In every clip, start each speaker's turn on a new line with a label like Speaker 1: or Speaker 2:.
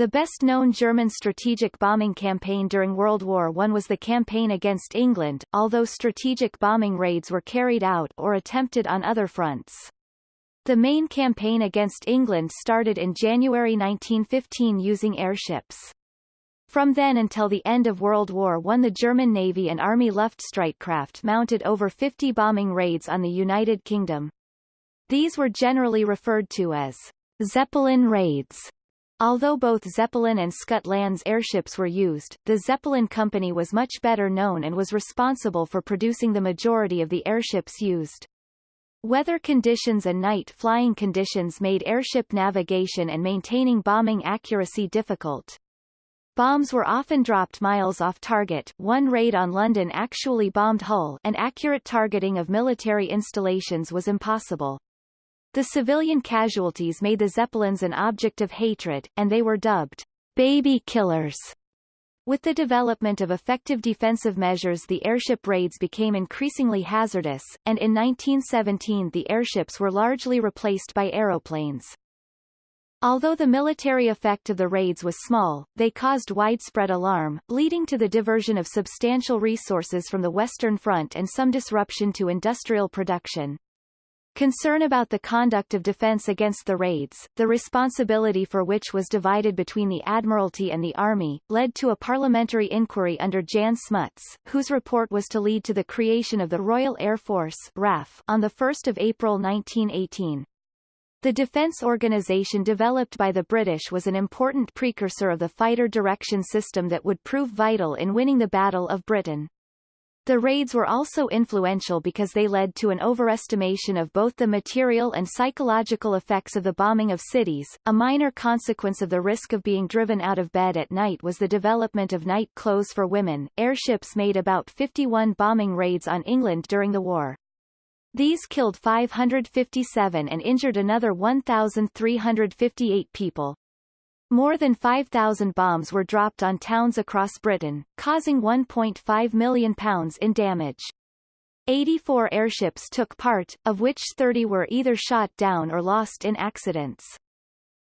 Speaker 1: The best-known German strategic bombing campaign during World War I was the campaign against England, although strategic bombing raids were carried out or attempted on other fronts. The main campaign against England started in January 1915 using airships. From then until the end of World War I the German Navy and Army Luftstreitkraft mounted over 50 bombing raids on the United Kingdom. These were generally referred to as Zeppelin raids. Although both Zeppelin and Schütte-Lanz airships were used, the Zeppelin company was much better known and was responsible for producing the majority of the airships used. Weather conditions and night flying conditions made airship navigation and maintaining bombing accuracy difficult. Bombs were often dropped miles off target one raid on London actually bombed Hull and accurate targeting of military installations was impossible. The civilian casualties made the Zeppelins an object of hatred, and they were dubbed baby killers. With the development of effective defensive measures the airship raids became increasingly hazardous, and in 1917 the airships were largely replaced by aeroplanes. Although the military effect of the raids was small, they caused widespread alarm, leading to the diversion of substantial resources from the Western Front and some disruption to industrial production. Concern about the conduct of defense against the raids, the responsibility for which was divided between the Admiralty and the Army, led to a parliamentary inquiry under Jan Smuts, whose report was to lead to the creation of the Royal Air Force RAF on 1 April 1918. The defense organization developed by the British was an important precursor of the fighter direction system that would prove vital in winning the Battle of Britain. The raids were also influential because they led to an overestimation of both the material and psychological effects of the bombing of cities. A minor consequence of the risk of being driven out of bed at night was the development of night clothes for women. Airships made about 51 bombing raids on England during the war. These killed 557 and injured another 1,358 people. More than 5,000 bombs were dropped on towns across Britain, causing £1.5 million in damage. 84 airships took part, of which 30 were either shot down or lost in accidents.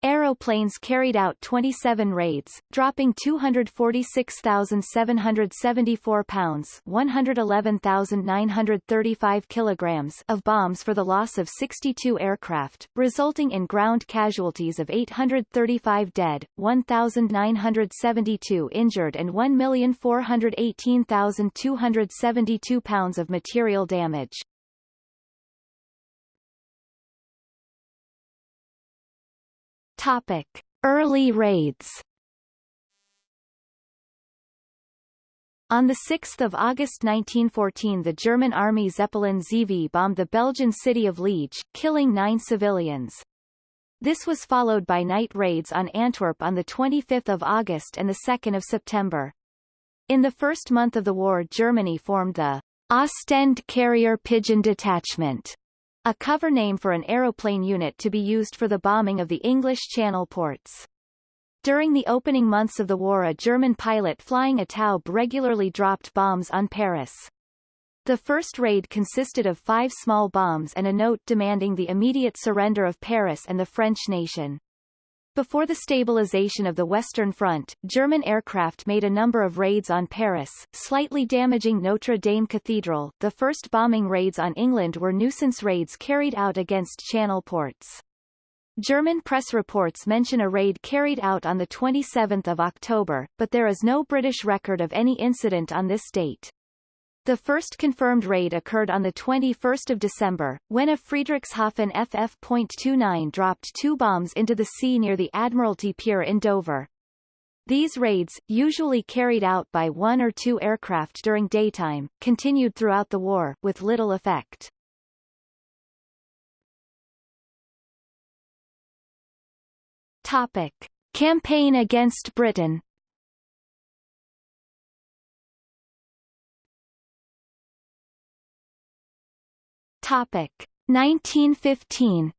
Speaker 1: Aeroplanes carried out 27 raids, dropping 246,774 pounds 111,935 kilograms of bombs for the loss of 62 aircraft, resulting in ground casualties of 835 dead, 1,972 injured and 1,418,272 pounds of material damage. Topic: Early raids. On 6 August 1914 the German Army Zeppelin ZV bombed the Belgian city of Liege, killing nine civilians. This was followed by night raids on Antwerp on 25 August and 2 September. In the first month of the war Germany formed the Ostend Carrier Pigeon Detachment, a cover name for an aeroplane unit to be used for the bombing of the English Channel ports. During the opening months of the war a German pilot flying a Taube regularly dropped bombs on Paris. The first raid consisted of five small bombs and a note demanding the immediate surrender of Paris and the French nation. Before the stabilization of the Western Front, German aircraft made a number of raids on Paris, slightly damaging Notre Dame Cathedral. The first bombing raids on England were nuisance raids carried out against Channel ports. German press reports mention a raid carried out on 27 October, but there is no British record of any incident on this date. The first confirmed raid occurred on 21 December, when a Friedrichshafen FF.29 dropped two bombs into the sea near the Admiralty Pier in Dover. These raids, usually carried out by one or two aircraft during daytime, continued throughout the war, with little effect. Topic. Campaign against Britain Topic 1915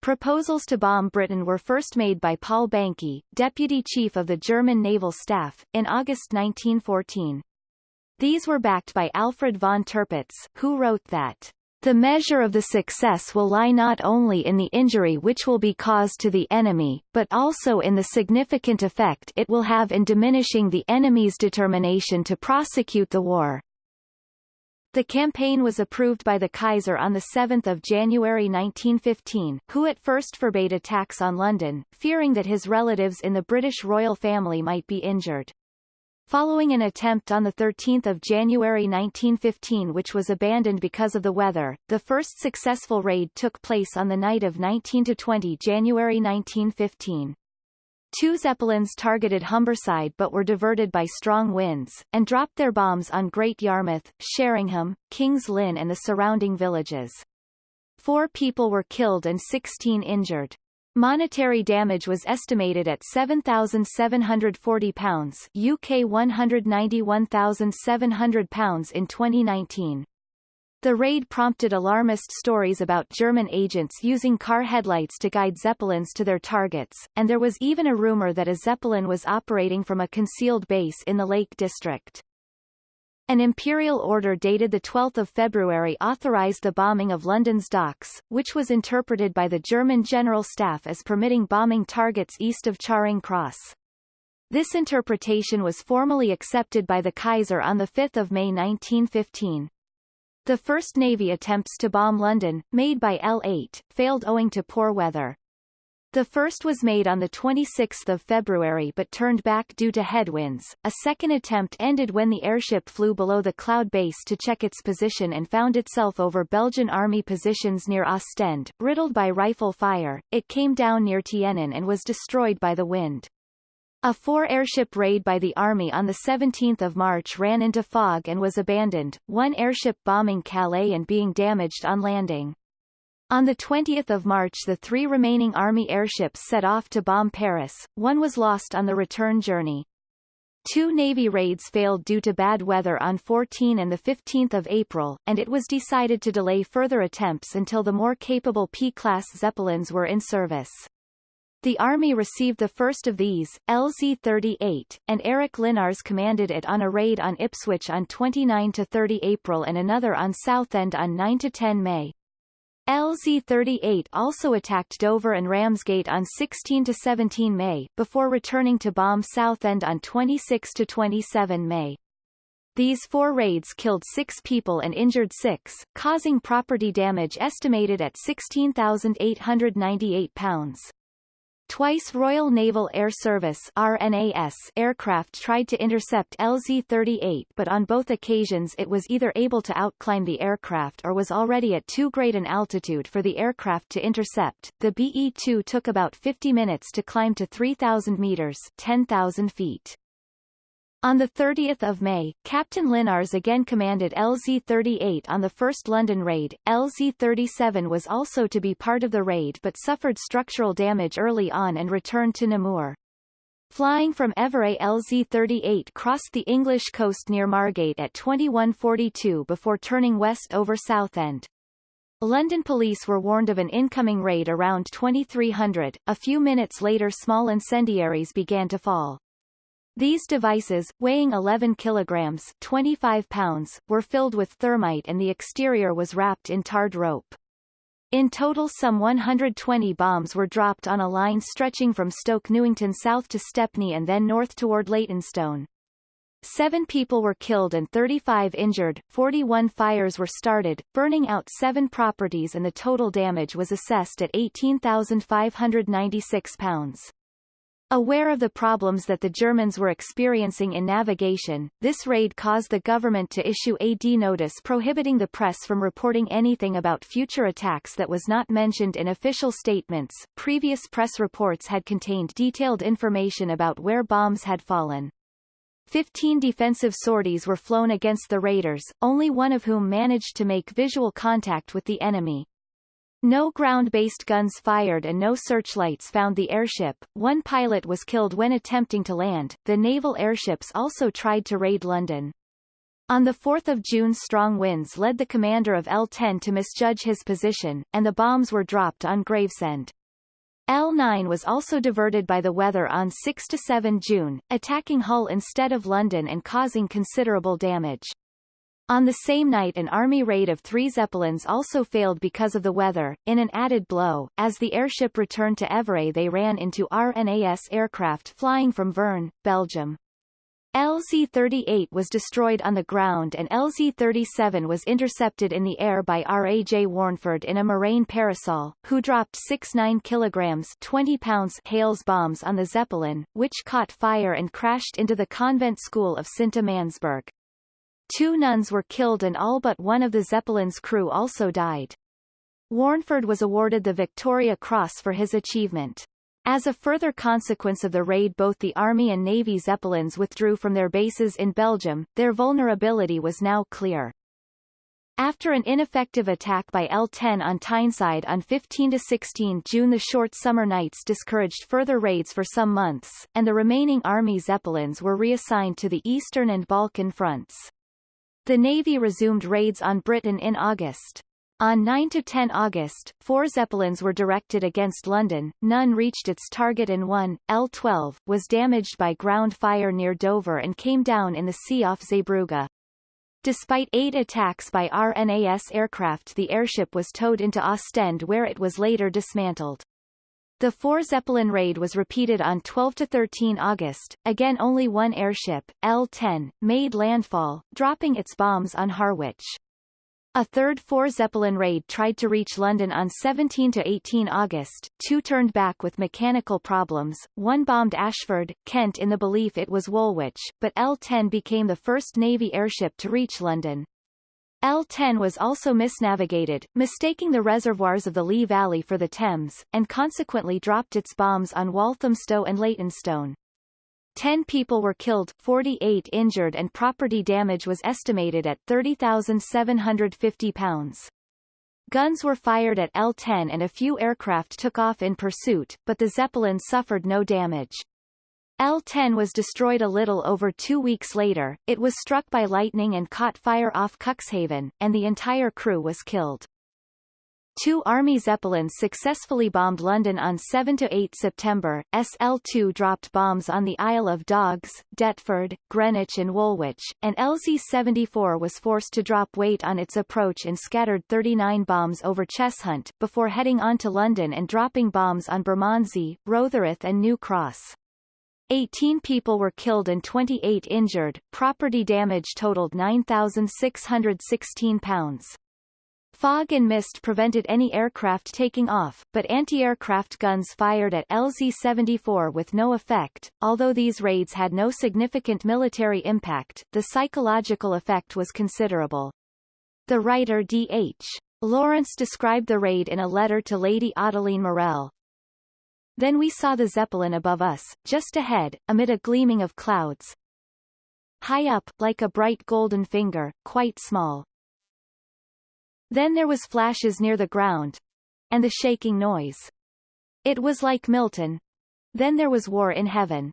Speaker 1: Proposals to bomb Britain were first made by Paul Behncke, deputy chief of the German naval staff, in August 1914. These were backed by Alfred von Tirpitz, who wrote that The measure of the success will lie not only in the injury which will be caused to the enemy, but also in the significant effect it will have in diminishing the enemy's determination to prosecute the war. The campaign was approved by the Kaiser on 7 January 1915, who at first forbade attacks on London, fearing that his relatives in the British royal family might be injured. Following an attempt on 13 January 1915 which was abandoned because of the weather, the first successful raid took place on the night of 19-20 January 1915. Two Zeppelins targeted Humberside but were diverted by strong winds, and dropped their bombs on Great Yarmouth, Sheringham, King's Lynn and the surrounding villages. Four people were killed and 16 injured. Monetary damage was estimated at £7,740 UK £191,700 in 2019. The raid prompted alarmist stories about German agents using car headlights to guide Zeppelins to their targets, and there was even a rumor that a Zeppelin was operating from a concealed base in the Lake District. An imperial order dated 12 February authorized the bombing of London's docks, which was interpreted by the German General Staff as permitting bombing targets east of Charing Cross. This interpretation was formally accepted by the Kaiser on 5 May 1915. The first Navy attempts to bomb London, made by L-8, failed owing to poor weather. The first was made on 26 February but turned back due to headwinds. A second attempt ended when the airship flew below the cloud base to check its position and found itself over Belgian army positions near Ostend, riddled by rifle fire. It came down near Tienen and was destroyed by the wind. A four-airship raid by the Army on 17 March ran into fog and was abandoned, one airship bombing Calais and being damaged on landing. On 20 March the three remaining Army airships set off to bomb Paris, one was lost on the return journey. Two Navy raids failed due to bad weather on 14 and 15 April, and it was decided to delay further attempts until the more capable P-class Zeppelins were in service. The Army received the first of these, LZ-38, and Eric Linnarz commanded it on a raid on Ipswich on 29-30 April and another on Southend on 9-10 May. LZ-38 also attacked Dover and Ramsgate on 16-17 May, before returning to bomb Southend on 26-27 May. These four raids killed six people and injured six, causing property damage estimated at £16,898. Twice Royal Naval Air Service RNAS aircraft tried to intercept LZ-38 but on both occasions it was either able to outclimb the aircraft or was already at too great an altitude for the aircraft to intercept. The BE-2 took about 50 minutes to climb to 3,000 meters 10,000 feet. On 30 May, Captain Linnarz again commanded LZ-38 on the first London raid. LZ-37 was also to be part of the raid but suffered structural damage early on and returned to Namur. Flying from Evere LZ-38 crossed the English coast near Margate at 2142 before turning west over Southend. London police were warned of an incoming raid around 2300. A few minutes later small incendiaries began to fall. These devices, weighing 11 kilograms 25 pounds, were filled with thermite and the exterior was wrapped in tarred rope. In total some 120 bombs were dropped on a line stretching from Stoke Newington south to Stepney and then north toward Leytonstone. Seven people were killed and 35 injured, 41 fires were started, burning out seven properties and the total damage was assessed at £18,596. Aware of the problems that the Germans were experiencing in navigation, this raid caused the government to issue a D notice prohibiting the press from reporting anything about future attacks that was not mentioned in official statements. Previous press reports had contained detailed information about where bombs had fallen. Fifteen defensive sorties were flown against the raiders, only one of whom managed to make visual contact with the enemy. No ground-based guns fired and no searchlights found the airship. One pilot was killed when attempting to land. The naval airships also tried to raid London. On 4 June strong winds led the commander of L-10 to misjudge his position, and the bombs were dropped on Gravesend. L-9 was also diverted by the weather on 6-7 June, attacking Hull instead of London and causing considerable damage. On the same night an army raid of three Zeppelins also failed because of the weather. In an added blow, as the airship returned to Evere they ran into RNAS aircraft flying from Veurne, Belgium. LZ-38 was destroyed on the ground and LZ-37 was intercepted in the air by R.A.J. Warneford in a Morane parasol, who dropped 6-9 kilograms 20 pounds Hales bombs on the Zeppelin, which caught fire and crashed into the convent school of Sint-Amandsberg. Two nuns were killed and all but one of the Zeppelin's crew also died. Warneford was awarded the Victoria Cross for his achievement. As a further consequence of the raid both the Army and Navy Zeppelins withdrew from their bases in Belgium, their vulnerability was now clear. After an ineffective attack by L-10 on Tyneside on 15-16 June the short summer nights discouraged further raids for some months, and the remaining Army Zeppelins were reassigned to the Eastern and Balkan fronts. The Navy resumed raids on Britain in August. On 9–10 August, four Zeppelins were directed against London, none reached its target and one, L-12, was damaged by ground fire near Dover and came down in the sea off Zeebrugge. Despite eight attacks by RNAS aircraft the airship was towed into Ostend where it was later dismantled. The four Zeppelin raid was repeated on 12–13 August, again only one airship, L-10, made landfall, dropping its bombs on Harwich. A third four Zeppelin raid tried to reach London on 17–18 August, two turned back with mechanical problems, one bombed Ashford, Kent in the belief it was Woolwich, but L-10 became the first Navy airship to reach London. L10 was also misnavigated, mistaking the reservoirs of the Lee Valley for the Thames, and consequently dropped its bombs on Walthamstow and Leytonstone. Ten people were killed, 48 injured and property damage was estimated at £30,750. Guns were fired at L-10 and a few aircraft took off in pursuit, but the Zeppelin suffered no damage. L-10 was destroyed a little over two weeks later, it was struck by lightning and caught fire off Cuxhaven, and the entire crew was killed. Two Army Zeppelins successfully bombed London on 7–8 September. SL-2 dropped bombs on the Isle of Dogs, Deptford, Greenwich and Woolwich, and LZ-74 was forced to drop weight on its approach and scattered 39 bombs over Cheshunt, before heading on to London and dropping bombs on Bermondsey, Rotherhithe and New Cross. 18 people were killed and 28 injured, property damage totaled £9,616. Fog and mist prevented any aircraft taking off, but anti-aircraft guns fired at LZ-74 with no effect. Although these raids had no significant military impact, the psychological effect was considerable. The writer D.H. Lawrence described the raid in a letter to Lady Ottoline Morrell, then we saw the Zeppelin above us, just ahead, amid a gleaming of clouds. High up, like a bright golden finger, quite small. Then there was flashes near the ground. And the shaking noise. It was like Milton. Then there was war in heaven.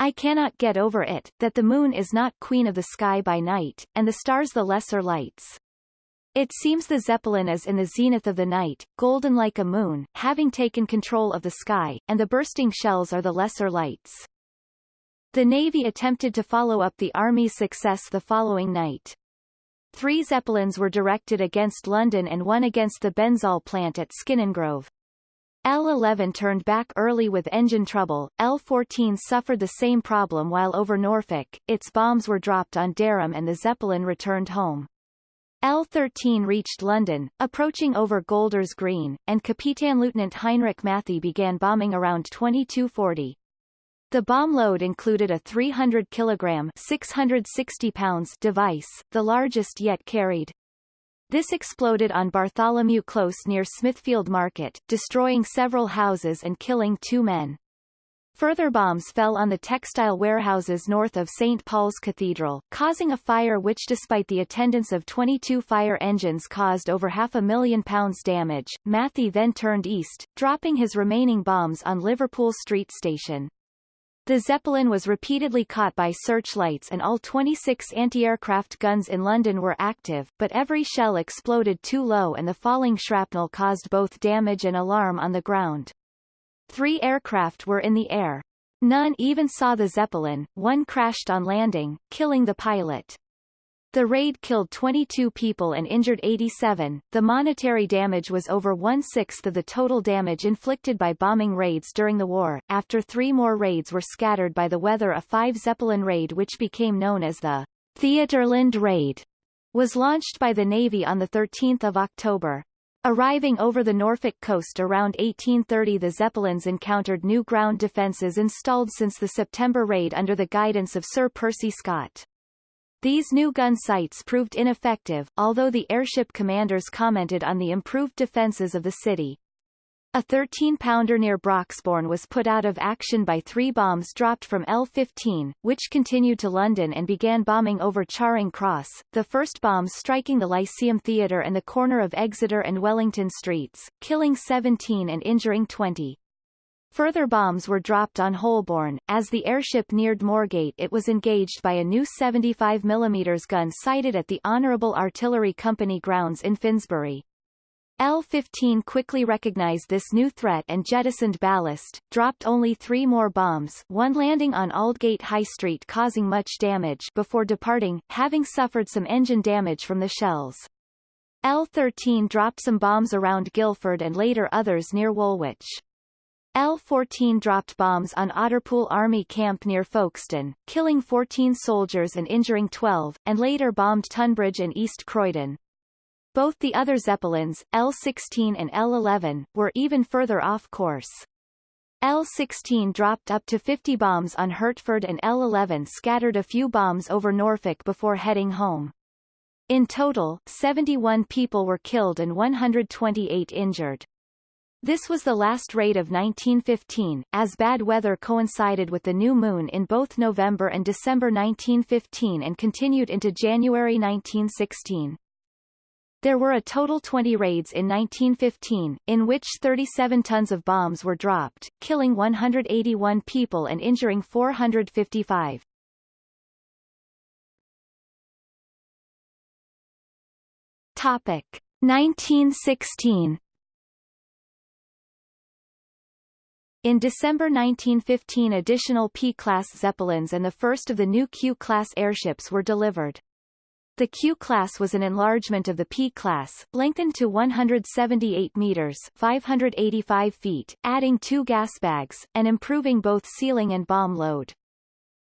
Speaker 1: I cannot get over it, that the moon is not queen of the sky by night, and the stars the lesser lights. It seems the Zeppelin is in the zenith of the night, golden like a moon, having taken control of the sky, and the bursting shells are the lesser lights. The Navy attempted to follow up the Army's success the following night. Three Zeppelins were directed against London and one against the Benzol plant at Skinningrove. L-11 turned back early with engine trouble, L-14 suffered the same problem while over Norfolk, its bombs were dropped on Dereham and the Zeppelin returned home. L-13 reached London, approaching over Golders Green, and Capitan Lieutenant Heinrich Mathy began bombing around 2240. The bomb load included a 300 kilogram 660 pounds device, the largest yet carried. This exploded on Bartholomew Close near Smithfield Market, destroying several houses and killing two men. Further bombs fell on the textile warehouses north of St. Paul's Cathedral, causing a fire which despite the attendance of 22 fire engines caused over half a million pounds damage. Mathy then turned east, dropping his remaining bombs on Liverpool Street Station. The Zeppelin was repeatedly caught by searchlights and all 26 anti-aircraft guns in London were active, but every shell exploded too low and the falling shrapnel caused both damage and alarm on the ground. Three aircraft were in the air. None even saw the Zeppelin, one crashed on landing, killing the pilot. The raid killed 22 people and injured 87. The monetary damage was over one-sixth of the total damage inflicted by bombing raids during the war. After three more raids were scattered by the weather a five-Zeppelin raid which became known as the Theaterland Raid was launched by the Navy on 13 October. Arriving over the Norfolk coast around 1830 the Zeppelins encountered new ground defences installed since the September raid under the guidance of Sir Percy Scott. These new gun sights proved ineffective, although the airship commanders commented on the improved defenses of the city. A 13-pounder near Broxbourne was put out of action by three bombs dropped from L-15, which continued to London and began bombing over Charing Cross, the first bombs striking the Lyceum Theatre and the corner of Exeter and Wellington Streets, killing 17 and injuring 20. Further bombs were dropped on Holborn. As the airship neared Moorgate it was engaged by a new 75 mm gun sighted at the Honourable Artillery Company grounds in Finsbury. L-15 quickly recognized this new threat and jettisoned ballast, dropped only three more bombs one landing on Aldgate High Street causing much damage before departing, having suffered some engine damage from the shells. L-13 dropped some bombs around Guildford and later others near Woolwich. L-14 dropped bombs on Otterpool Army Camp near Folkestone, killing 14 soldiers and injuring 12, and later bombed Tunbridge and East Croydon. Both the other Zeppelins, L-16 and L-11, were even further off course. L-16 dropped up to 50 bombs on Hertford and L-11 scattered a few bombs over Norfolk before heading home. In total, 71 people were killed and 128 injured. This was the last raid of 1915, as bad weather coincided with the new moon in both November and December 1915 and continued into January 1916. There were a total 20 raids in 1915, in which 37 tons of bombs were dropped, killing 181 people and injuring 455. Topic 1916 In December 1915 additional P-class Zeppelins and the first of the new Q-class airships were delivered. The Q-class was an enlargement of the P-class, lengthened to 178 meters 585 feet, adding two gas bags, and improving both ceiling and bomb load.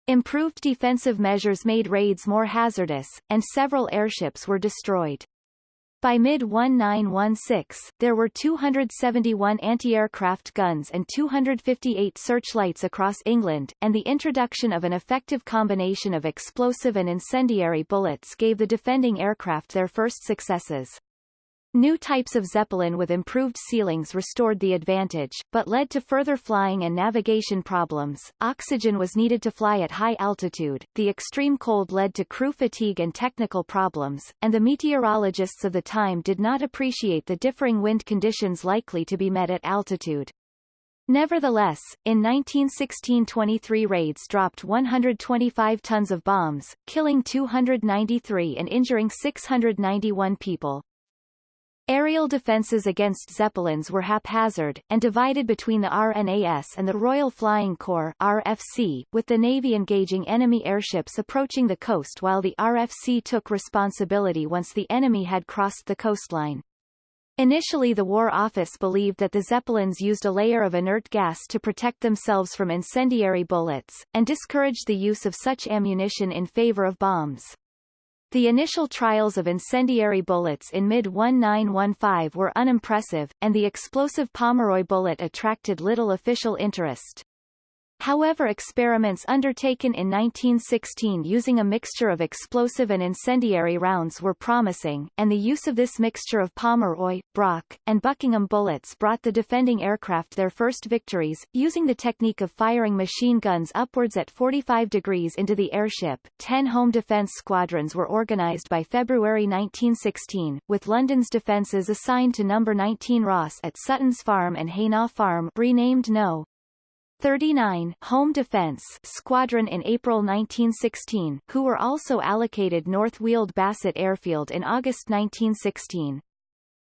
Speaker 1: Improved defensive measures made raids more hazardous, and several airships were destroyed. By mid-1916, there were 271 anti-aircraft guns and 258 searchlights across England, and the introduction of an effective combination of explosive and incendiary bullets gave the defending aircraft their first successes. New types of Zeppelin with improved ceilings restored the advantage, but led to further flying and navigation problems. Oxygen was needed to fly at high altitude, the extreme cold led to crew fatigue and technical problems, and the meteorologists of the time did not appreciate the differing wind conditions likely to be met at altitude. Nevertheless, in 1916 23 raids dropped 125 tons of bombs, killing 293 and injuring 691 people. Aerial defences against Zeppelins were haphazard, and divided between the RNAS and the Royal Flying Corps RFC, with the Navy engaging enemy airships approaching the coast while the RFC took responsibility once the enemy had crossed the coastline. Initially the War Office believed that the Zeppelins used a layer of inert gas to protect themselves from incendiary bullets, and discouraged the use of such ammunition in favor of bombs. The initial trials of incendiary bullets in mid-1915 were unimpressive, and the explosive Pomeroy bullet attracted little official interest. However experiments undertaken in 1916 using a mixture of explosive and incendiary rounds were promising, and the use of this mixture of Pomeroy, Brock, and Buckingham bullets brought the defending aircraft their first victories, using the technique of firing machine guns upwards at 45 degrees into the airship. Ten home defence squadrons were organised by February 1916, with London's defences assigned to No. 19 Ross at Sutton's Farm and Hainault Farm renamed No. 39 Home Defense Squadron in April 1916, who were also allocated North Weald Bassett Airfield in August 1916.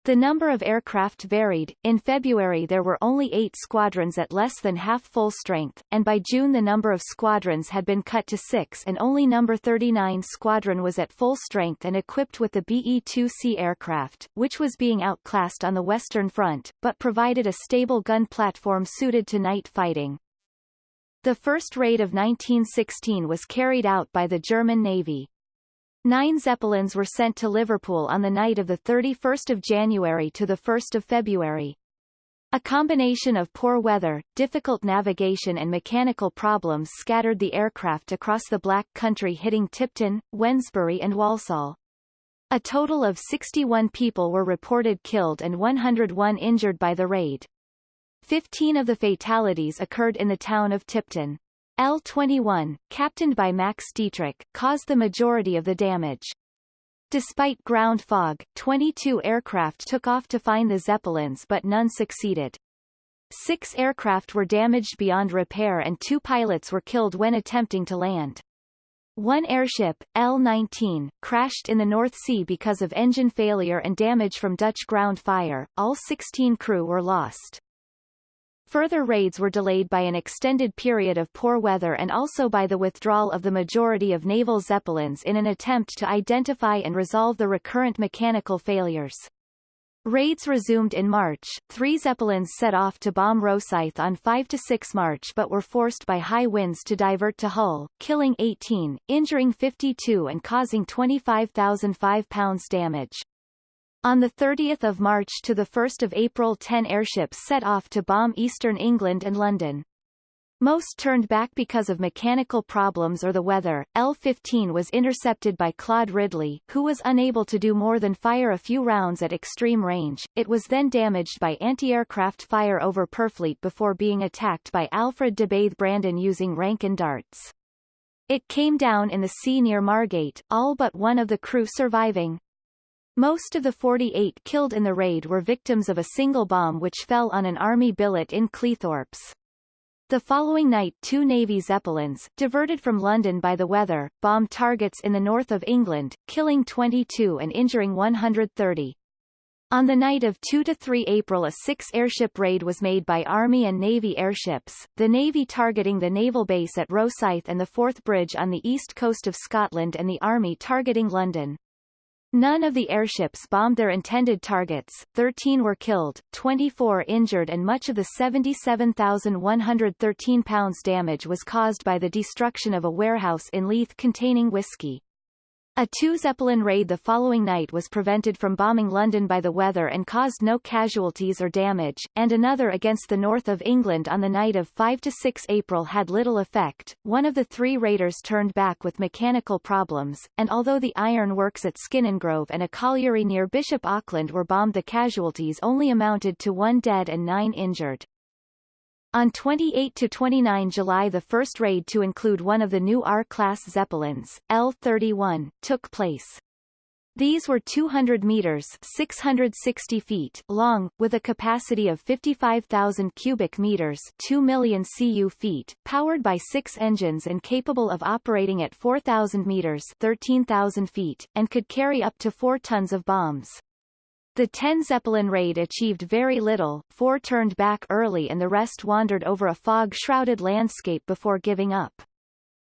Speaker 1: The number of aircraft varied, in February there were only eight squadrons at less than half full strength, and by June the number of squadrons had been cut to six and only No. 39 Squadron was at full strength and equipped with the BE-2C aircraft, which was being outclassed on the Western Front, but provided a stable gun platform suited to night fighting. The first raid of 1916 was carried out by the German Navy. Nine Zeppelins were sent to Liverpool on the night of 31 January to 1 February. A combination of poor weather, difficult navigation and mechanical problems scattered the aircraft across the Black Country hitting Tipton, Wednesbury and Walsall. A total of 61 people were reported killed and 101 injured by the raid. Fifteen of the fatalities occurred in the town of Tipton. L-21, captained by Max Dietrich, caused the majority of the damage. Despite ground fog, 22 aircraft took off to find the Zeppelins but none succeeded. Six aircraft were damaged beyond repair and two pilots were killed when attempting to land. One airship, L-19, crashed in the North Sea because of engine failure and damage from Dutch ground fire. All 16 crew were lost. Further raids were delayed by an extended period of poor weather and also by the withdrawal of the majority of naval Zeppelins in an attempt to identify and resolve the recurrent mechanical failures. Raids resumed in March. Three Zeppelins set off to bomb Rosyth on 5 to 6 March but were forced by high winds to divert to Hull, killing 18, injuring 52 and causing 25,005 pounds damage. On 30 March to 1 April 10 airships set off to bomb eastern England and London. Most turned back because of mechanical problems or the weather. L-15 was intercepted by Claude Ridley, who was unable to do more than fire a few rounds at extreme range. It was then damaged by anti-aircraft fire over Purfleet before being attacked by Alfred de Bathe Brandon using Ranken darts. It came down in the sea near Margate, all but one of the crew surviving. Most of the 48 killed in the raid were victims of a single bomb which fell on an army billet in Cleethorpes. The following night two Navy Zeppelins, diverted from London by the weather, bombed targets in the north of England, killing 22 and injuring 130. On the night of 2–3 April a six-airship raid was made by Army and Navy airships, the Navy targeting the naval base at Rosyth and the Forth Bridge on the east coast of Scotland and the Army targeting London. None of the airships bombed their intended targets, 13 were killed, 24 injured and much of the 77,113 pounds damage was caused by the destruction of a warehouse in Leith containing whiskey. A two-Zeppelin raid the following night was prevented from bombing London by the weather and caused no casualties or damage, and another against the north of England on the night of 5–6 April had little effect. One of the three raiders turned back with mechanical problems, and although the iron works at Skinningrove and a colliery near Bishop Auckland were bombed the casualties only amounted to one dead and nine injured. On 28–29 July the first raid to include one of the new R-class Zeppelins, L-31, took place. These were 200 meters 660 feet long, with a capacity of 55,000 cubic meters 2 million cu feet, powered by six engines and capable of operating at 4,000 meters 13,000 feet, and could carry up to 4 tons of bombs. The 10 Zeppelin raid achieved very little, four turned back early and the rest wandered over a fog-shrouded landscape before giving up.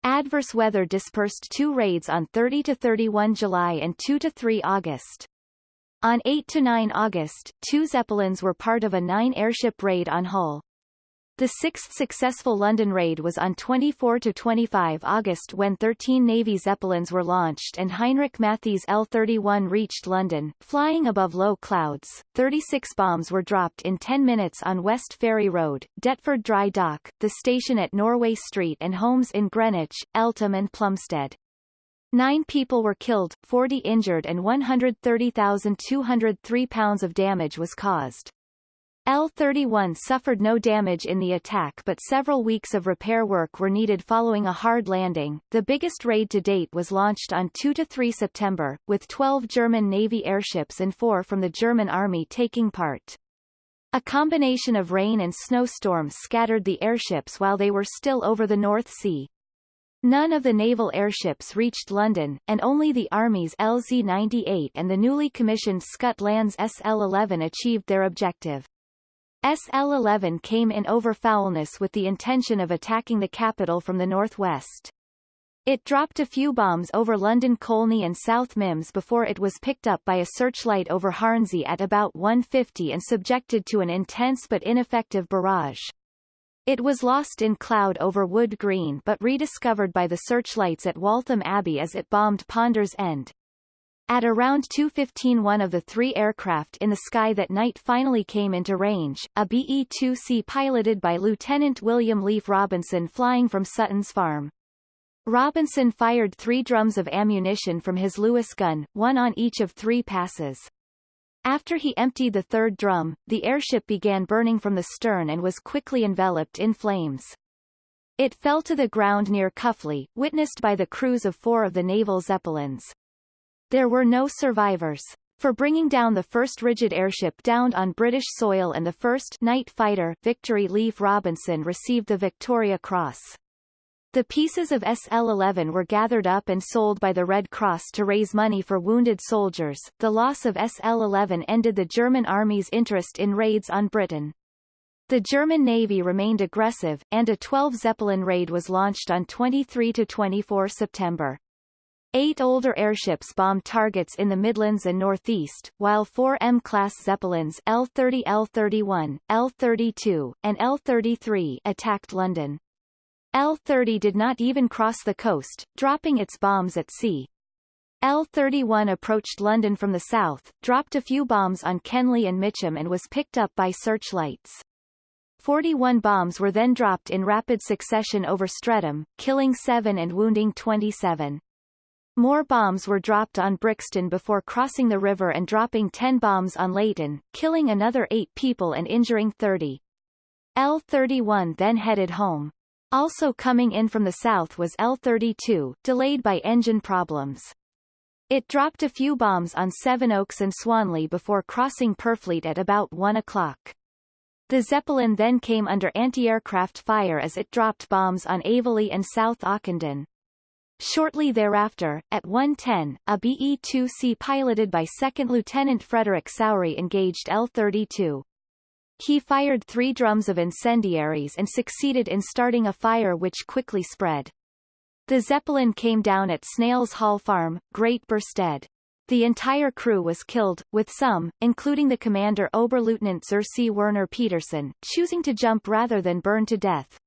Speaker 1: Adverse weather dispersed two raids on 30–31 July and 2–3 August. On 8–9 August, two Zeppelins were part of a nine-airship raid on Hull. The sixth successful London raid was on 24–25 August when 13 Navy Zeppelins were launched and Heinrich Mathy's L-31 reached London, flying above low clouds. 36 bombs were dropped in 10 minutes on West Ferry Road, Deptford Dry Dock, the station at Norway Street and homes in Greenwich, Eltham and Plumstead. Nine people were killed, 40 injured and 130,203 pounds of damage was caused. L-31 suffered no damage in the attack but several weeks of repair work were needed following a hard landing. The biggest raid to date was launched on 2-3 September, with 12 German Navy airships and four from the German Army taking part. A combination of rain and snowstorms scattered the airships while they were still over the North Sea. None of the naval airships reached London, and only the Army's LZ-98 and the newly commissioned Schütte-Lanz SL-11 achieved their objective. SL-11 came in over Foulness with the intention of attacking the capital from the northwest. It dropped a few bombs over London Colney and South Mimms before it was picked up by a searchlight over Hornsey at about 1.50 and subjected to an intense but ineffective barrage. It was lost in cloud over Wood Green but rediscovered by the searchlights at Waltham Abbey as it bombed Ponders End. At around 2.15 one of the three aircraft in the sky that night finally came into range, a BE-2C piloted by Lieutenant William Leefe Robinson flying from Sutton's Farm. Robinson fired three drums of ammunition from his Lewis gun, one on each of three passes. After he emptied the third drum, the airship began burning from the stern and was quickly enveloped in flames. It fell to the ground near Cuffley, witnessed by the crews of four of the naval Zeppelins. There were no survivors. For bringing down the first rigid airship downed on British soil and the first night fighter Victory Leefe Robinson received the Victoria Cross. The pieces of SL-11 were gathered up and sold by the Red Cross to raise money for wounded soldiers. The loss of SL-11 ended the German army's interest in raids on Britain. The German Navy remained aggressive, and a 12 Zeppelin raid was launched on 23-24 September. Eight older airships bombed targets in the Midlands and Northeast, while four M-class Zeppelins L-30 L-31, L-32, and L-33 attacked London. L-30 did not even cross the coast, dropping its bombs at sea. L-31 approached London from the south, dropped a few bombs on Kenley and Mitcham and was picked up by searchlights. 41 bombs were then dropped in rapid succession over Streatham, killing 7 and wounding 27. More bombs were dropped on Brixton before crossing the river and dropping 10 bombs on Leyton, killing another 8 people and injuring 30. L-31 then headed home. Also coming in from the south was L-32, delayed by engine problems. It dropped a few bombs on Sevenoaks and Swanley before crossing Purfleet at about 1 o'clock. The Zeppelin then came under anti-aircraft fire as it dropped bombs on Aveley and South Ockendon. Shortly thereafter, at 1.10, a BE-2C piloted by 2nd Lieutenant Frederick Sowrey engaged L-32. He fired three drums of incendiaries and succeeded in starting a fire which quickly spread. The Zeppelin came down at Snails Hall Farm, Great Burstead. The entire crew was killed, with some, including the commander Oberleutnant C. Werner Peterson, choosing to jump rather than burn to death.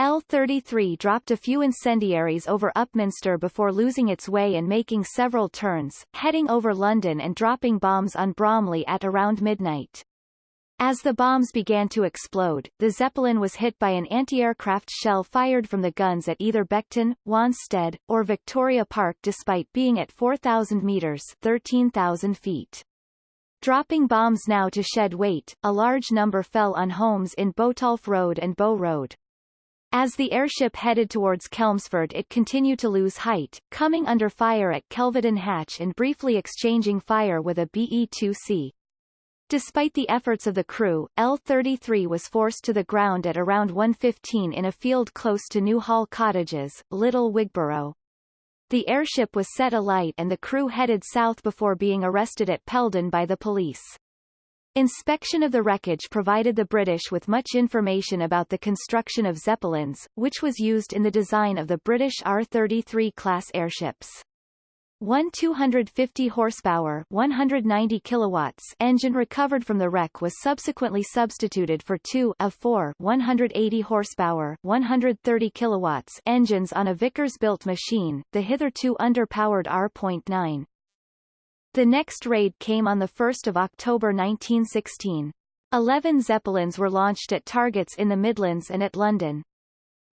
Speaker 1: L-33 dropped a few incendiaries over Upminster before losing its way and making several turns, heading over London and dropping bombs on Bromley at around midnight. As the bombs began to explode, the Zeppelin was hit by an anti-aircraft shell fired from the guns at either Beckton, Wanstead, or Victoria Park despite being at 4,000 meters 13,000 feet. Dropping bombs now to shed weight, a large number fell on homes in Botolph Road and Bow Road. As the airship headed towards Chelmsford it continued to lose height, coming under fire at Kelvedon Hatch and briefly exchanging fire with a BE-2C. Despite the efforts of the crew, L-33 was forced to the ground at around 1.15 in a field close to Newhall Cottages, Little Wigborough. The airship was set alight and the crew headed south before being arrested at Peldon by the police. Inspection of the wreckage provided the British with much information about the construction of Zeppelins, which was used in the design of the British R-33 class airships. One 250 horsepower 190 kilowatts engine recovered from the wreck was subsequently substituted for two of four 180 horsepower 130 kilowatts engines on a Vickers-built machine, the hitherto underpowered R.9. The next raid came on 1 October 1916. Eleven Zeppelins were launched at targets in the Midlands and at London.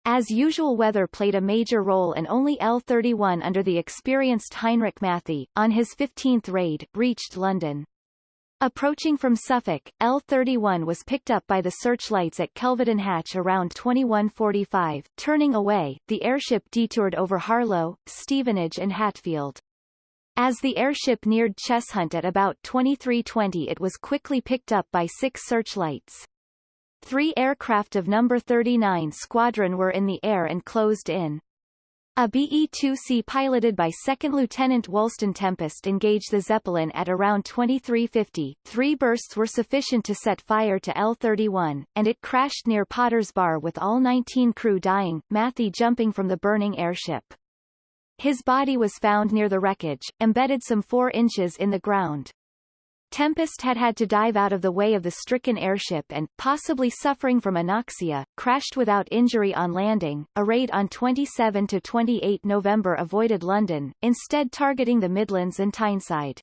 Speaker 1: As usual weather played a major role and only L-31 under the experienced Heinrich Mathy, on his 15th raid, reached London. Approaching from Suffolk, L-31 was picked up by the searchlights at Kelvedon Hatch around 21.45. Turning away, the airship detoured over Harlow, Stevenage and Hatfield. As the airship neared Cheshunt at about 23.20 it was quickly picked up by six searchlights. Three aircraft of No. 39 Squadron were in the air and closed in. A BE-2C piloted by 2nd Lieutenant Wulstan Tempest engaged the Zeppelin at around 2350. Three bursts were sufficient to set fire to L-31, and it crashed near Potter's Bar with all 19 crew dying, Mathy jumping from the burning airship. His body was found near the wreckage, embedded some four inches in the ground. Tempest had had to dive out of the way of the stricken airship and, possibly suffering from anoxia, crashed without injury on landing. A raid on 27 to 28 November avoided London, instead targeting the Midlands and Tyneside.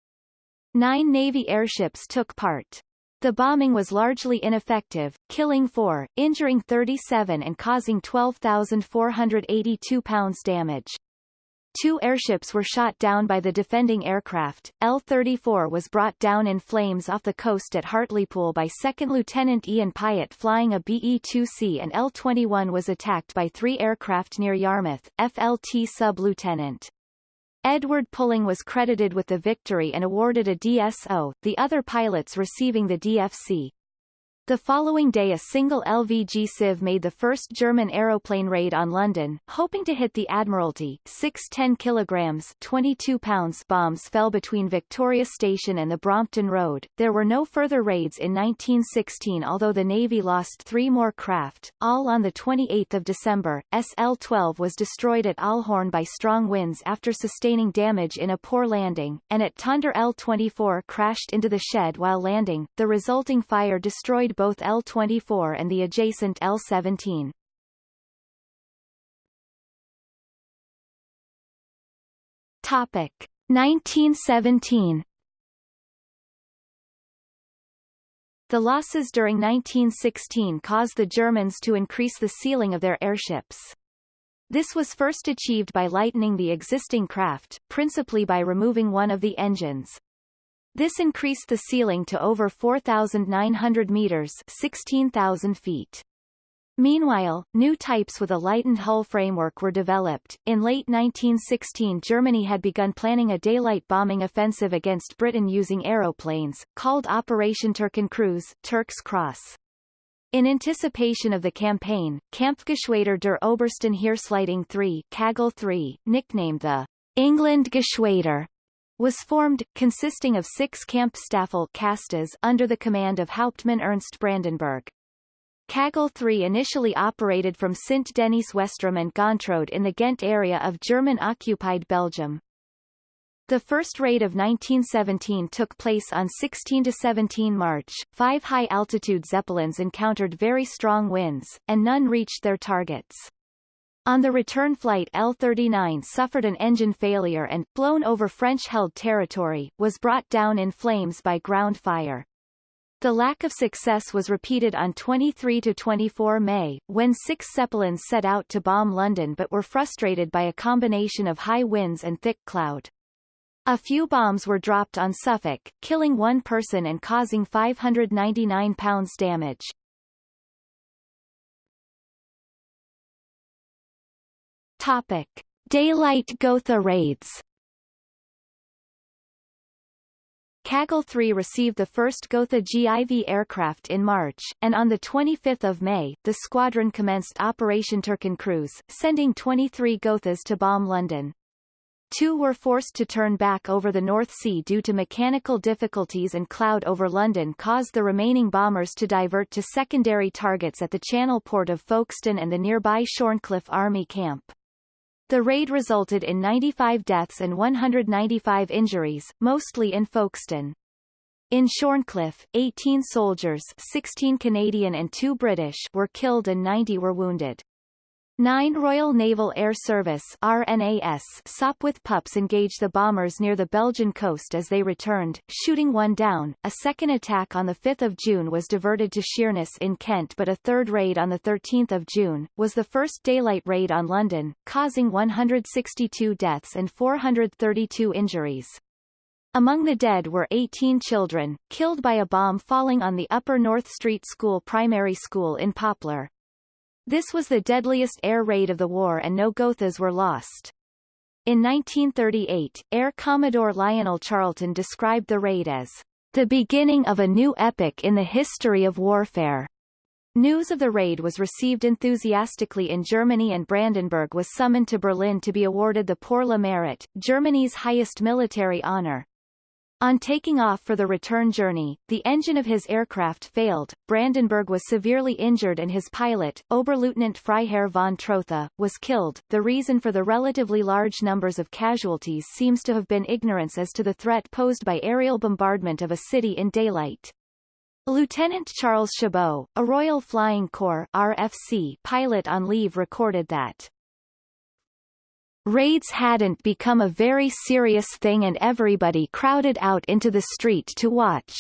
Speaker 1: Nine Navy airships took part. The bombing was largely ineffective, killing four, injuring 37 and causing 12,482 pounds damage. Two airships were shot down by the defending aircraft. L-34 was brought down in flames off the coast at Hartlepool by 2nd Lieutenant Ian Pyott flying a BE-2C and L-21 was attacked by three aircraft near Yarmouth, FLT Sub-Lieutenant. Edward Pulling was credited with the victory and awarded a DSO, the other pilots receiving the DFC. The following day a single LVG C.IV made the first German aeroplane raid on London, hoping to hit the Admiralty. Six 10 kilograms 22 pounds bombs fell between Victoria Station and the Brompton Road. There were no further raids in 1916 although the Navy lost three more craft, all on 28 December. SL-12 was destroyed at Ahlhorn by strong winds after sustaining damage in a poor landing, and at Tonder L-24 crashed into the shed while landing. The resulting fire destroyed both L-24 and the adjacent L-17. Topic 1917 The losses during 1916 caused the Germans to increase the ceiling of their airships. This was first achieved by lightening the existing craft, principally by removing one of the engines. This increased the ceiling to over 4,900 meters 16,000 feet. Meanwhile, new types with a lightened hull framework were developed. In late 1916 Germany had begun planning a daylight bombing offensive against Britain using aeroplanes, called Operation Turkenkreuz Turk's Cross. In anticipation of the campaign, Kampfgeschwader der Obersten Heeresleitung III Kagohl III, nicknamed the England Geschwader, was formed, consisting of six Kampfstaffel Kastas under the command of Hauptmann Ernst Brandenburg. Kagohl III initially operated from Sint-Denijs-Westrem and Gontrode in the Ghent area of German-occupied Belgium. The first raid of 1917 took place on 16–17 March. Five high-altitude Zeppelins encountered very strong winds, and none reached their targets. On the return flight L-39 suffered an engine failure and, blown over French-held territory, was brought down in flames by ground fire. The lack of success was repeated on 23-24 May, when six Zeppelins set out to bomb London but were frustrated by a combination of high winds and thick cloud. A few bombs were dropped on Suffolk, killing one person and causing 599 pounds damage. Topic: Daylight Gotha raids. Kagohl 3 received the first Gotha GIV aircraft in March, and on 25 May, the squadron commenced Operation Turkenkreuz, sending 23 Gothas to bomb London. Two were forced to turn back over the North Sea due to mechanical difficulties and cloud over London caused the remaining bombers to divert to secondary targets at the channel port of Folkestone and the nearby Shorncliffe Army Camp. The raid resulted in 95 deaths and 195 injuries, mostly in Folkestone. In Shorncliffe, 18 soldiers 16 Canadian and 2 British were killed and 90 were wounded. 9 Royal Naval Air Service RNAS Sopwith pups engaged the bombers near the Belgian coast as they returned, shooting one down. A second attack on 5 June was diverted to Sheerness in Kent but a third raid on 13 June, was the first daylight raid on London, causing 162 deaths and 432 injuries. Among the dead were 18 children, killed by a bomb falling on the Upper North Street School primary school in Poplar. This was the deadliest air raid of the war and no Gothas were lost. In 1938, Air Commodore Lionel Charlton described the raid as the beginning of a new epoch in the history of warfare. News of the raid was received enthusiastically in Germany and Brandenburg was summoned to Berlin to be awarded the Pour le Mérite, Germany's highest military honor. On taking off for the return journey, the engine of his aircraft failed, Brandenburg was severely injured and his pilot, Oberleutnant Freiherr von Trotha, was killed. The reason for the relatively large numbers of casualties seems to have been ignorance as to the threat posed by aerial bombardment of a city in daylight. Lieutenant Charles Chabot, a Royal Flying Corps RFC pilot on leave recorded that Raids hadn't become a very serious thing and everybody crowded out into the street to watch.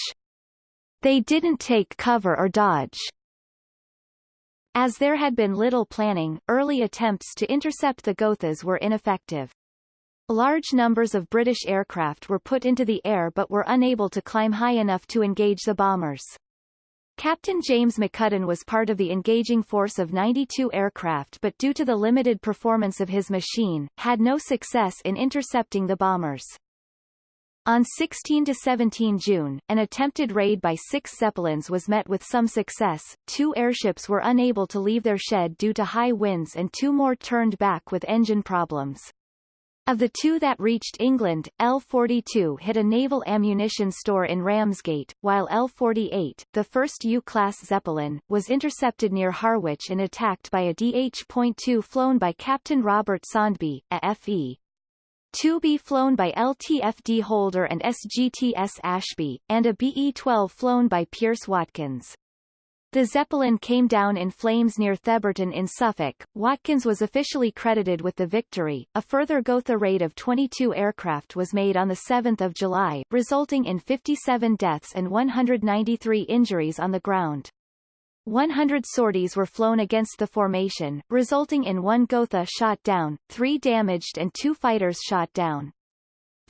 Speaker 1: They didn't take cover or dodge. As there had been little planning, early attempts to intercept the Gothas were ineffective. Large numbers of British aircraft were put into the air but were unable to climb high enough to engage the bombers. Captain James McCudden was part of the engaging force of 92 aircraft but due to the limited performance of his machine, had no success in intercepting the bombers. On 16–17 June, an attempted raid by six Zeppelins was met with some success, two airships were unable to leave their shed due to high winds and two more turned back with engine problems. Of the two that reached England, L-42 hit a naval ammunition store in Ramsgate, while L-48, the first U-class Zeppelin, was intercepted near Harwich and attacked by a DH.2 flown by Captain Robert Saundby, a FE. 2B flown by LTFD Holder and SGTS Ashby, and a BE-12 flown by Pierce Watkins. The Zeppelin came down in flames near Theberton in Suffolk. Watkins was officially credited with the victory. A further Gotha raid of 22 aircraft was made on 7 July, resulting in 57 deaths and 193 injuries on the ground. 100 sorties were flown against the formation, resulting in one Gotha shot down, three damaged and two fighters shot down.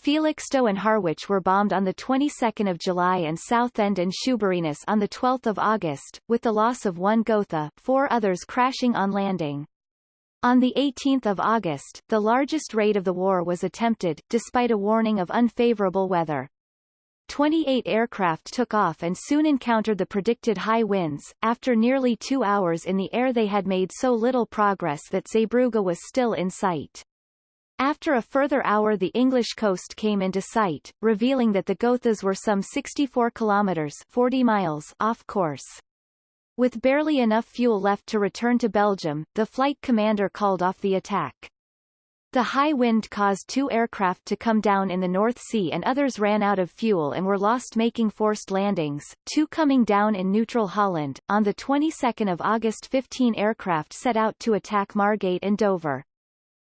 Speaker 1: Felixstowe and Harwich were bombed on the 22nd of July and Southend and Shoeburyness on the 12th of August, with the loss of one Gotha, four others crashing on landing. On 18 August, the largest raid of the war was attempted, despite a warning of unfavorable weather. 28 aircraft took off and soon encountered the predicted high winds. After nearly two hours in the air they had made so little progress that Zeebrugge was still in sight. After a further hour the English coast came into sight, revealing that the Gothas were some 64 kilometers 40 miles off course. With barely enough fuel left to return to Belgium, the flight commander called off the attack. The high wind caused two aircraft to come down in the North Sea and others ran out of fuel and were lost making forced landings, two coming down in neutral Holland. On the 22nd of August 15 aircraft set out to attack Margate and Dover.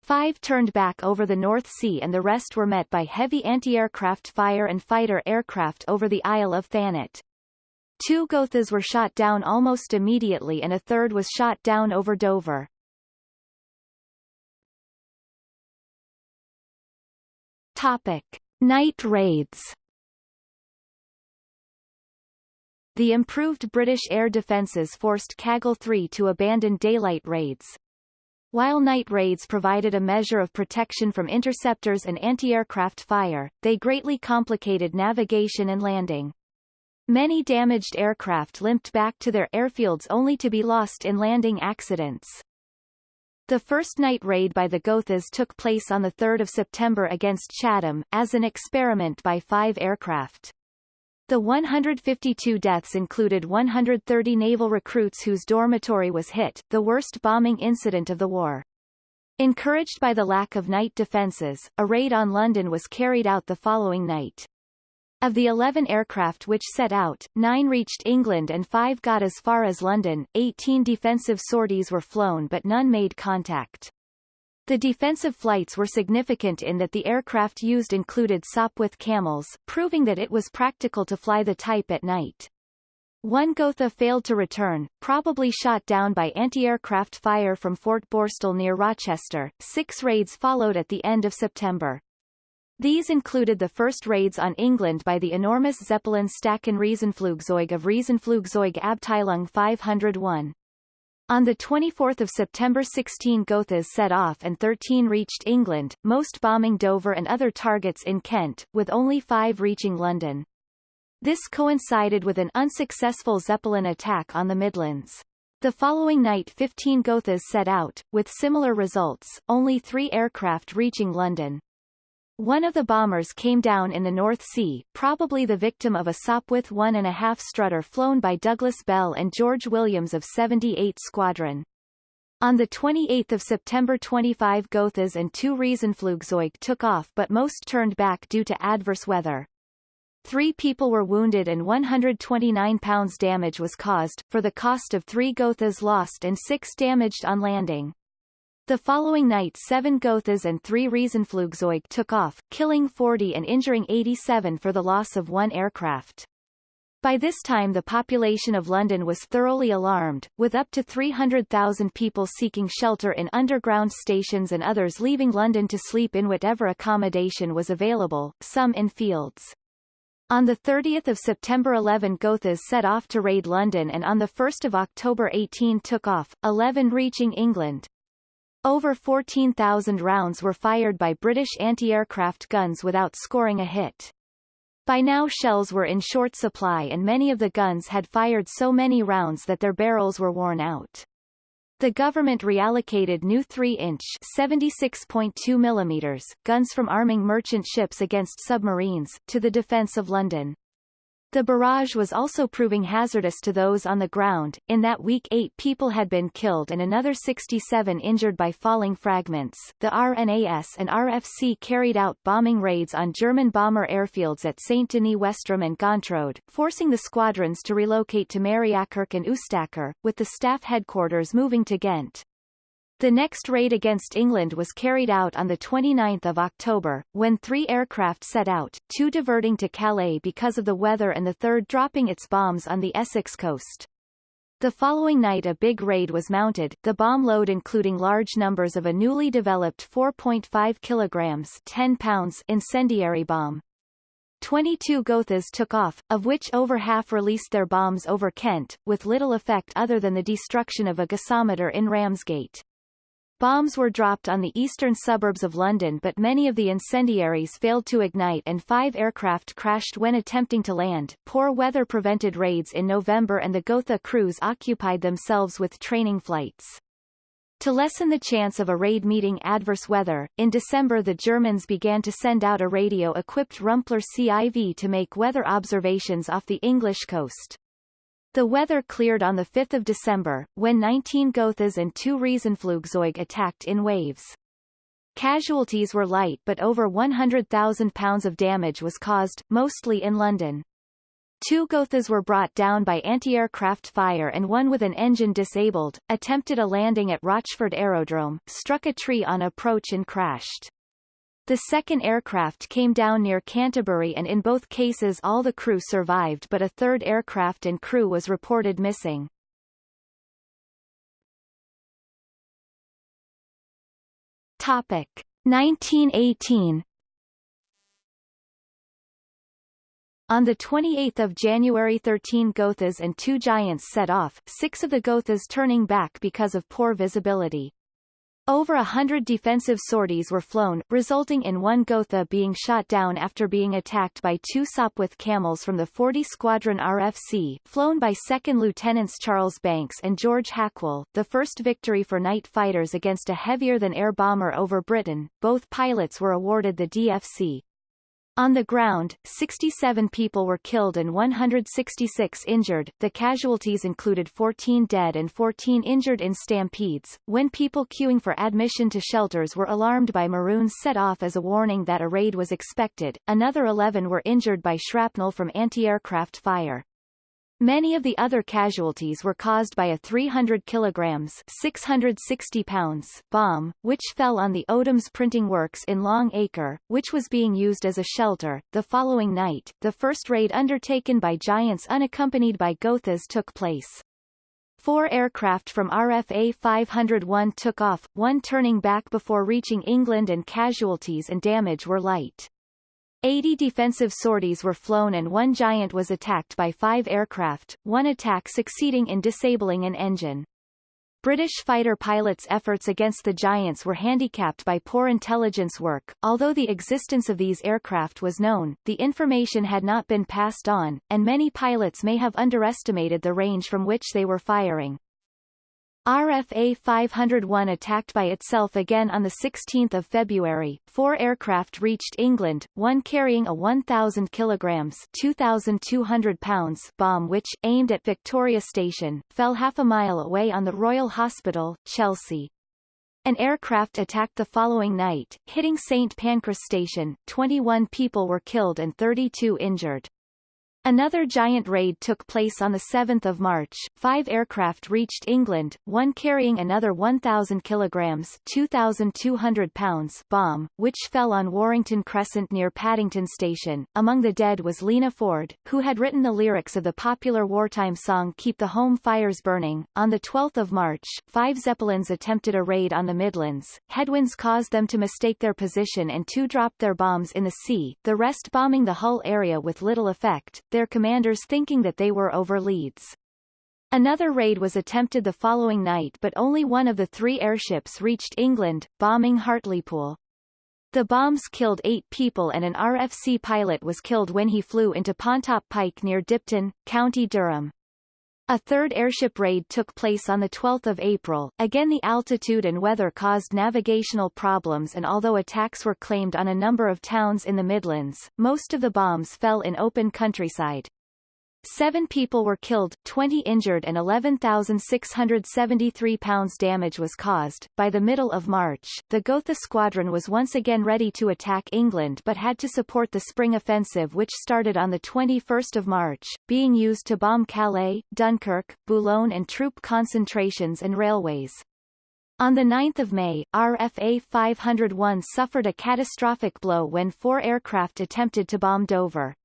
Speaker 1: Five turned back over the North Sea and the rest were met by heavy anti-aircraft fire and fighter aircraft over the Isle of Thanet. Two Gothas were shot down almost immediately and a third was shot down over Dover. Topic. Night raids The improved British air defences forced Kagohl 3 to abandon daylight raids. While night raids provided a measure of protection from interceptors and anti-aircraft fire, they greatly complicated navigation and landing. Many damaged aircraft limped back to their airfields only to be lost in landing accidents. The first night raid by the Gothas took place on 3 September against Chatham, as an experiment by five aircraft. The 152 deaths included 130 naval recruits whose dormitory was hit, the worst bombing incident of the war. Encouraged by the lack of night defences, a raid on London was carried out the following night. Of the 11 aircraft which set out, nine reached England and five got as far as London, 18 defensive sorties were flown but none made contact. The defensive flights were significant in that the aircraft used included Sopwith Camels, proving that it was practical to fly the type at night. One Gotha failed to return, probably shot down by anti-aircraft fire from Fort Borstal near Rochester. Six raids followed at the end of September. These included the first raids on England by the enormous Zeppelin Staaken Riesenflugzeug of Riesenflugzeug Abteilung 501. On 24 September 16 Gothas set off and 13 reached England, most bombing Dover and other targets in Kent, with only five reaching London. This coincided with an unsuccessful Zeppelin attack on the Midlands. The following night 15 Gothas set out, with similar results, only three aircraft reaching London. One of the bombers came down in the North Sea, probably the victim of a Sopwith 1.5 Strutter flown by Douglas Bell and George Williams of 78 Squadron. On 28 September 25 Gothas and two Riesenflugzeug took off but most turned back due to adverse weather. Three people were wounded and 129 pounds damage was caused, for the cost of three Gothas lost and six damaged on landing. The following night seven Gothas and three Riesenflugzeug took off, killing 40 and injuring 87 for the loss of one aircraft. By this time the population of London was thoroughly alarmed, with up to 300,000 people seeking shelter in underground stations and others leaving London to sleep in whatever accommodation was available, some in fields. On 30 September 11 Gothas set off to raid London and on 1 October 18 took off, 11 reaching England. Over 14,000 rounds were fired by British anti-aircraft guns without scoring a hit. By now shells were in short supply and many of the guns had fired so many rounds that their barrels were worn out. The government reallocated new 3-inch (76.2 mm) guns from arming merchant ships against submarines, to the defence of London. The barrage was also proving hazardous to those on the ground. In that week, eight people had been killed and another 67 injured by falling fragments. The RNAS and RFC carried out bombing raids on German bomber airfields at St. Denis Westrem and Gontrode, forcing the squadrons to relocate to Mariakerke and Oostakker, with the staff headquarters moving to Ghent. The next raid against England was carried out on 29 October, when three aircraft set out, two diverting to Calais because of the weather and the third dropping its bombs on the Essex coast. The following night a big raid was mounted, the bomb load including large numbers of a newly developed 4.5 kilograms 10 pounds incendiary bomb. 22 Gothas took off, of which over half released their bombs over Kent, with little effect other than the destruction of a gasometer in Ramsgate. Bombs were dropped on the eastern suburbs of London but many of the incendiaries failed to ignite and five aircraft crashed when attempting to land. Poor weather prevented raids in November and the Gotha crews occupied themselves with training flights. To lessen the chance of a raid meeting adverse weather, in December the Germans began to send out a radio-equipped Rumpler CIV to make weather observations off the English coast. The weather cleared on 5 December, when 19 Gothas and two Riesenflugzeug attacked in waves. Casualties were light but over £100,000 of damage was caused, mostly in London. Two Gothas were brought down by anti-aircraft fire and one with an engine disabled, attempted a landing at Rochford Aerodrome, struck a tree on approach and crashed. The second aircraft came down near Canterbury and in both cases all the crew survived but a third aircraft and crew was reported missing. Topic 1918 On 28 January 13 Gothas and two Giants set off, six of the Gothas turning back because of poor visibility. Over a hundred defensive sorties were flown, resulting in one Gotha being shot down after being attacked by two Sopwith camels from the 40 Squadron RFC, flown by 2nd Lieutenants Charles Banks and George Hackwell, the first victory for night fighters against a heavier-than-air bomber over Britain. Both pilots were awarded the DFC. On the ground, 67 people were killed and 166 injured. The casualties included 14 dead and 14 injured in stampedes. When people queuing for admission to shelters were alarmed by maroons set off as a warning that a raid was expected, another 11 were injured by shrapnel from anti-aircraft fire. Many of the other casualties were caused by a 300 kilograms 660 pounds bomb, which fell on the Odhams printing works in Long Acre, which was being used as a shelter. The following night, the first raid undertaken by Giants unaccompanied by Gothas took place. Four aircraft from RFA 501 took off, one turning back before reaching England and casualties and damage were light. 80 defensive sorties were flown and one Giant was attacked by five aircraft, one attack succeeding in disabling an engine. British fighter pilots' efforts against the Giants were handicapped by poor intelligence work. Although the existence of these aircraft was known, the information had not been passed on, and many pilots may have underestimated the range from which they were firing. RFA 501 attacked by itself again on 16 February. Four aircraft reached England, one carrying a 1,000 kilograms 2,200 pounds bomb which, aimed at Victoria Station, fell half a mile away on the Royal Hospital, Chelsea. An aircraft attacked the following night, hitting St. Pancras Station. 21 people were killed and 32 injured. Another giant raid took place on 7 March. Five aircraft reached England, one carrying another 1,000 kilograms 2,200 pounds bomb, which fell on Warrington Crescent near Paddington Station. Among the dead was Lena Ford, who had written the lyrics of the popular wartime song Keep the Home Fires Burning. On 12 March, five Zeppelins attempted a raid on the Midlands. Headwinds caused them to mistake their position and two dropped their bombs in the sea, the rest bombing the Hull area with little effect their commanders thinking that they were over Leeds. Another raid was attempted the following night but only one of the three airships reached England, bombing Hartlepool. The bombs killed eight people and an RFC pilot was killed when he flew into Pontop Pike near Dipton, County Durham. A third airship raid took place on 12 April. Again the altitude and weather caused navigational problems and although attacks were claimed on a number of towns in the Midlands, most of the bombs fell in open countryside. Seven people were killed, 20 injured and 11,673 pounds damage was caused. By the middle of March, the Gotha squadron was once again ready to attack England but had to support the spring offensive which started on 21 March, being used to bomb Calais, Dunkirk, Boulogne and troop concentrations and railways. On 9 May, RFA 501 suffered a catastrophic blow when four aircraft attempted to bomb Dover.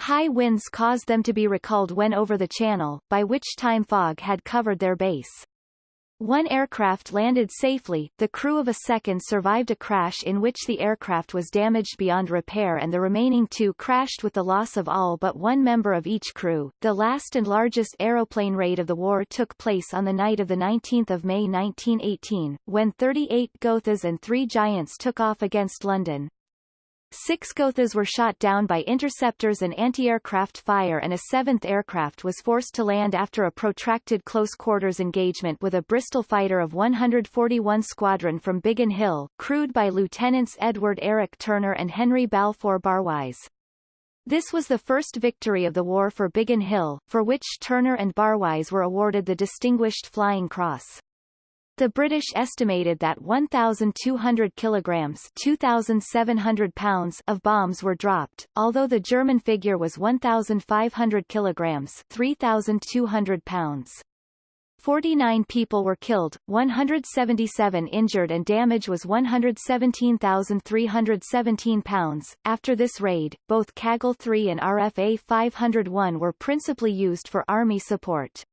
Speaker 1: High winds caused them to be recalled when over the channel, by which time fog had covered their base. One aircraft landed safely, the crew of a second survived a crash in which the aircraft was damaged beyond repair and the remaining two crashed with the loss of all but one member of each crew. The last and largest aeroplane raid of the war took place on the night of 19 May 1918, when 38 Gothas and three Giants took off against London. Six Gothas were shot down by interceptors and anti-aircraft fire and a seventh aircraft was forced to land after a protracted close-quarters engagement with a Bristol fighter of 141 Squadron from Biggin Hill, crewed by Lieutenants Edward Eric Turner and Henry Balfour Barwise. This was the first victory of the war for Biggin Hill, for which Turner and Barwise were awarded the Distinguished Flying Cross. The British estimated that 1,200 kilograms 2,700 pounds of bombs were dropped, although the German figure was 1,500 kilograms 3,200 pounds. 49 people were killed, 177 injured and damage was 117,317 pounds. After this raid, both Kagohl 3 and RFA 501 were principally used for army support.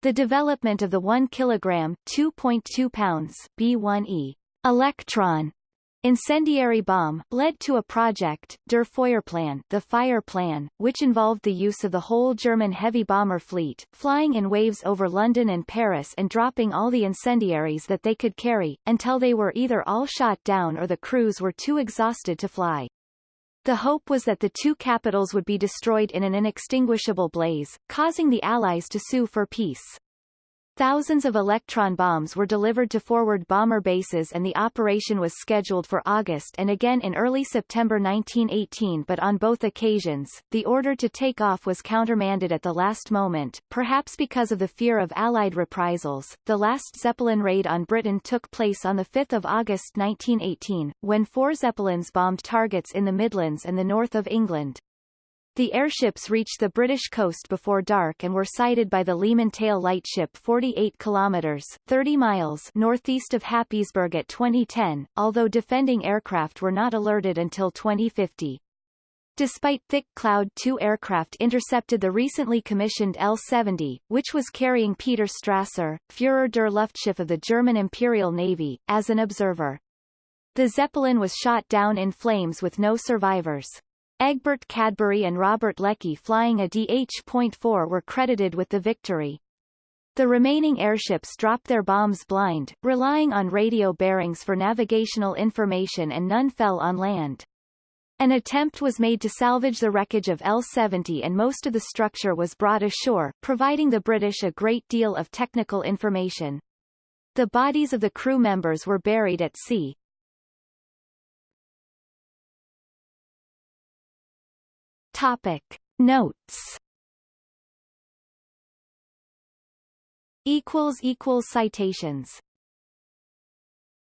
Speaker 1: The development of the 1 kg 2.2 pounds B1E electron incendiary bomb led to a project, Der Feuerplan the Fire Plan, which involved the use of the whole German heavy bomber fleet, flying in waves over London and Paris and dropping all the incendiaries that they could carry, until they were either all shot down or the crews were too exhausted to fly. The hope was that the two capitals would be destroyed in an inextinguishable blaze, causing the Allies to sue for peace. Thousands of electron bombs were delivered to forward bomber bases and the operation was scheduled for August and again in early September 1918 but on both occasions, the order to take off was countermanded at the last moment, perhaps because of the fear of Allied reprisals. The last Zeppelin raid on Britain took place on 5 August 1918, when four Zeppelins bombed targets in the Midlands and the north of England. The airships reached the British coast before dark and were sighted by the Leman Tail lightship 48 kilometers 30 miles northeast of Happisburgh at 2010, although defending aircraft were not alerted until 2050. Despite thick cloud two aircraft intercepted the recently commissioned L-70, which was carrying Peter Strasser, Führer der Luftschiff of the German Imperial Navy, as an observer. The Zeppelin was shot down in flames with no survivors. Egbert Cadbury and Robert Leckie flying a DH.4 were credited with the victory. The remaining airships dropped their bombs blind, relying on radio bearings for navigational information and none fell on land. An attempt was made to salvage the wreckage of L-70 and most of the structure was brought ashore, providing the British a great deal of technical information. The bodies of the crew members were buried at sea. Topic. Notes Equals equals citations